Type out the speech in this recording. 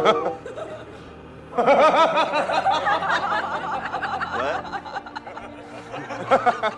what?